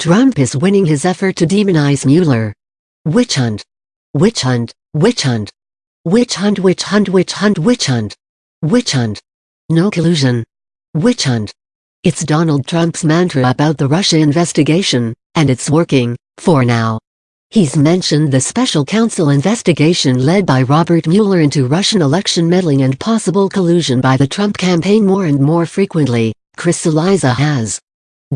Trump is winning his effort to demonize Mueller. Witch hunt. Witch hunt, witch hunt. Witch hunt, witch hunt, witch hunt, witch hunt. Witch hunt. No collusion. Witch hunt. It's Donald Trump's mantra about the Russia investigation, and it's working, for now. He's mentioned the special counsel investigation led by Robert Mueller into Russian election meddling and possible collusion by the Trump campaign more and more frequently, Chris Cillizza has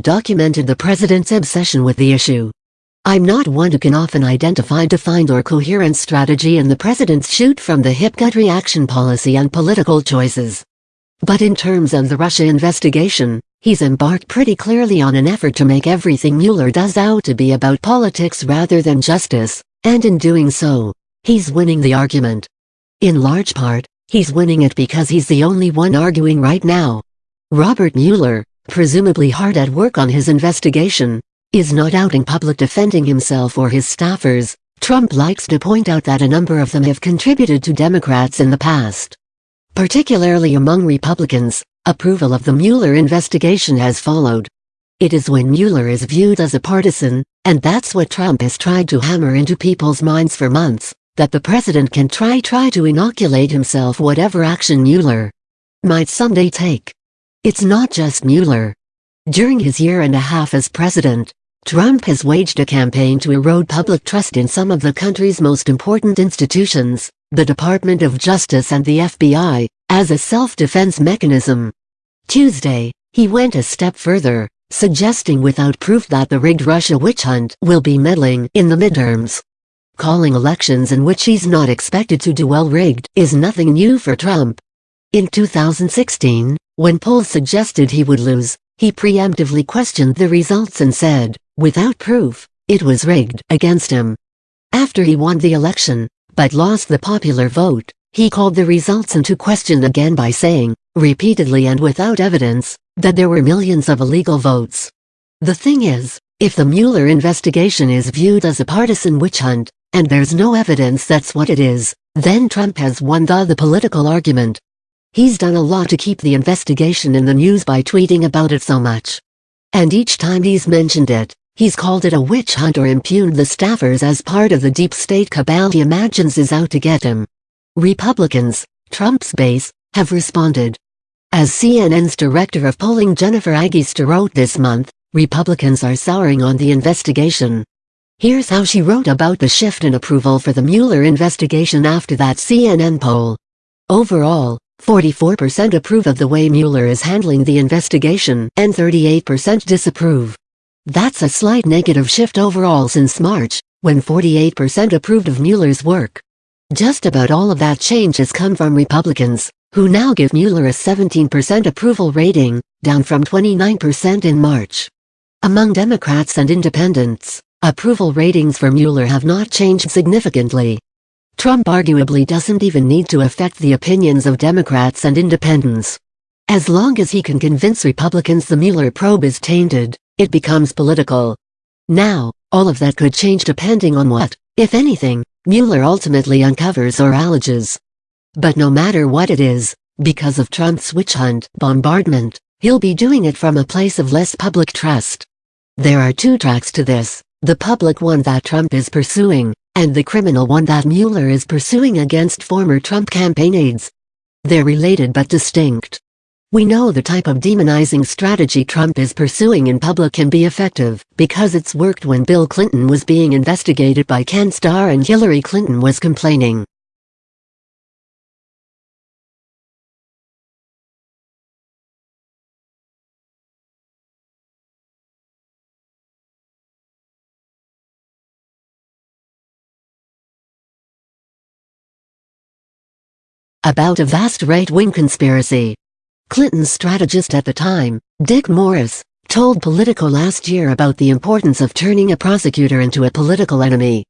documented the president's obsession with the issue. I'm not one who can often identify defined or coherent strategy in the president's shoot-from-the-hip gut reaction policy and political choices. But in terms of the Russia investigation, he's embarked pretty clearly on an effort to make everything Mueller does out to be about politics rather than justice, and in doing so, he's winning the argument. In large part, he's winning it because he's the only one arguing right now. Robert Mueller, presumably hard at work on his investigation, is not out in public defending himself or his staffers. Trump likes to point out that a number of them have contributed to Democrats in the past. Particularly among Republicans, approval of the Mueller investigation has followed. It is when Mueller is viewed as a partisan, and that's what Trump has tried to hammer into people's minds for months, that the president can try try to inoculate himself whatever action Mueller might someday take. It's not just Mueller. During his year and a half as president, Trump has waged a campaign to erode public trust in some of the country's most important institutions, the Department of Justice and the FBI, as a self-defense mechanism. Tuesday, he went a step further, suggesting without proof that the rigged Russia witch hunt will be meddling in the midterms. Calling elections in which he's not expected to do well rigged is nothing new for Trump. In 2016, when polls suggested he would lose, he preemptively questioned the results and said, without proof, it was rigged against him. After he won the election, but lost the popular vote, he called the results into question again by saying, repeatedly and without evidence, that there were millions of illegal votes. The thing is, if the Mueller investigation is viewed as a partisan witch hunt, and there's no evidence that's what it is, then Trump has won the, the political argument, He's done a lot to keep the investigation in the news by tweeting about it so much. And each time he's mentioned it, he's called it a witch hunt or impugned the staffers as part of the deep state cabal he imagines is out to get him. Republicans, Trump's base, have responded. As CNN's director of polling Jennifer Agiesta wrote this month, Republicans are souring on the investigation. Here's how she wrote about the shift in approval for the Mueller investigation after that CNN poll. Overall, 44% approve of the way Mueller is handling the investigation, and 38% disapprove. That's a slight negative shift overall since March, when 48% approved of Mueller's work. Just about all of that change has come from Republicans, who now give Mueller a 17% approval rating, down from 29% in March. Among Democrats and independents, approval ratings for Mueller have not changed significantly, Trump arguably doesn't even need to affect the opinions of Democrats and independents. As long as he can convince Republicans the Mueller probe is tainted, it becomes political. Now, all of that could change depending on what, if anything, Mueller ultimately uncovers or alleges. But no matter what it is, because of Trump's witch hunt bombardment, he'll be doing it from a place of less public trust. There are two tracks to this, the public one that Trump is pursuing, and the criminal one that Mueller is pursuing against former Trump campaign aides. They're related but distinct. We know the type of demonizing strategy Trump is pursuing in public can be effective, because it's worked when Bill Clinton was being investigated by Ken Starr and Hillary Clinton was complaining. About a vast right-wing conspiracy. Clinton's strategist at the time, Dick Morris, told Politico last year about the importance of turning a prosecutor into a political enemy.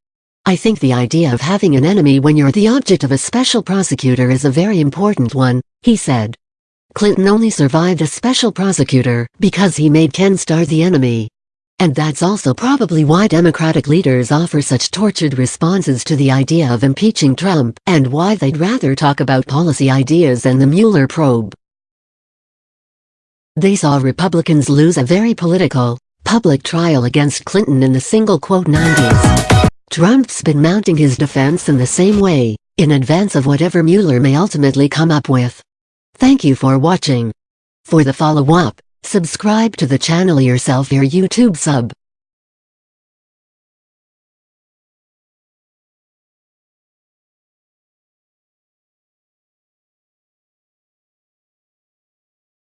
I think the idea of having an enemy when you're the object of a special prosecutor is a very important one, he said. Clinton only survived a special prosecutor because he made Ken Starr the enemy. And that's also probably why Democratic leaders offer such tortured responses to the idea of impeaching Trump and why they'd rather talk about policy ideas than the Mueller probe. They saw Republicans lose a very political, public trial against Clinton in the single quote 90s. Trump's been mounting his defense in the same way, in advance of whatever Mueller may ultimately come up with. Thank you for watching. For the follow-up, subscribe to the channel yourself your YouTube sub.